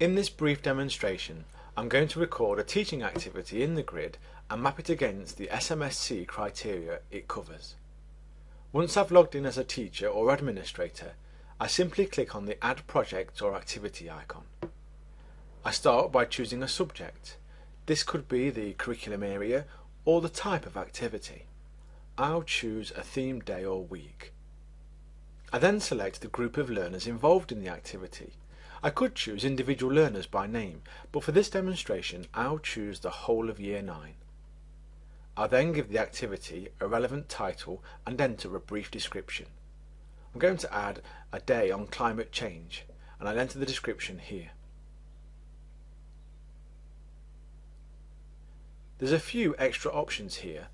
In this brief demonstration, I'm going to record a teaching activity in the grid and map it against the SMSC criteria it covers. Once I've logged in as a teacher or administrator, I simply click on the Add Project or Activity icon. I start by choosing a subject. This could be the curriculum area or the type of activity. I'll choose a themed day or week. I then select the group of learners involved in the activity. I could choose individual learners by name, but for this demonstration I'll choose the whole of Year 9. I'll then give the activity a relevant title and enter a brief description. I'm going to add a day on climate change and I'll enter the description here. There's a few extra options here.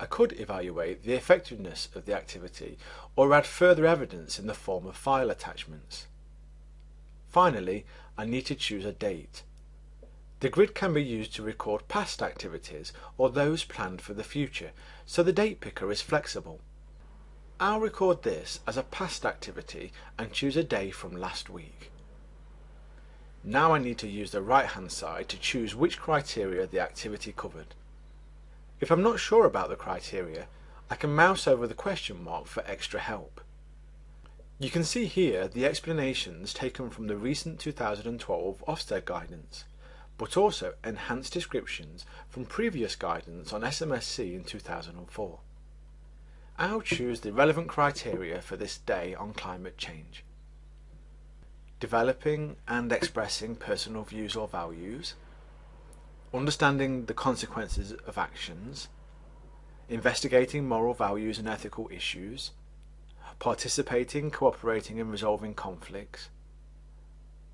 I could evaluate the effectiveness of the activity or add further evidence in the form of file attachments. Finally, I need to choose a date. The grid can be used to record past activities or those planned for the future, so the date picker is flexible. I'll record this as a past activity and choose a day from last week. Now I need to use the right hand side to choose which criteria the activity covered. If I'm not sure about the criteria, I can mouse over the question mark for extra help. You can see here the explanations taken from the recent 2012 Ofsted guidance, but also enhanced descriptions from previous guidance on SMSC in 2004. I'll choose the relevant criteria for this day on climate change? Developing and expressing personal views or values, understanding the consequences of actions, investigating moral values and ethical issues, participating, cooperating and resolving conflicts,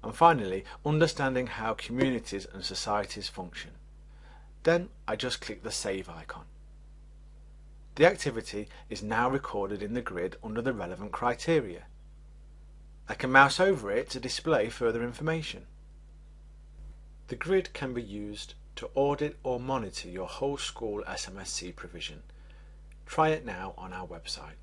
and finally, understanding how communities and societies function. Then I just click the Save icon. The activity is now recorded in the grid under the relevant criteria. I can mouse over it to display further information. The grid can be used to audit or monitor your whole school SMSC provision. Try it now on our website.